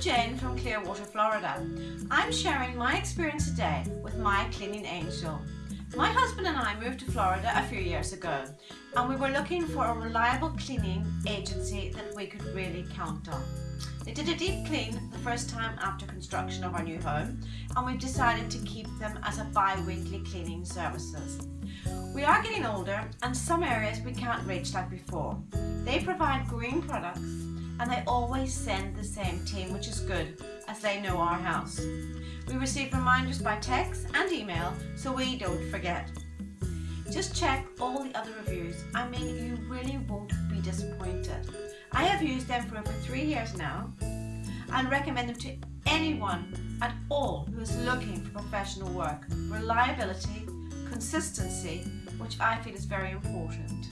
Clearwater, Florida. I'm sharing my experience today with my cleaning angel. My husband and I moved to Florida a few years ago and we were looking for a reliable cleaning agency that we could really count on. They did a deep clean the first time after construction of our new home and we've decided to keep them as a bi-weekly cleaning services. We are getting older and some areas we can't reach like before. They provide green products and they always send the same team which is good as they know our house. We receive reminders by text and email so we don't forget. Just check all the other reviews. I mean, you really won't be disappointed. I have used them for over three years now and recommend them to anyone at all who is looking for professional work. Reliability, consistency, which I feel is very important.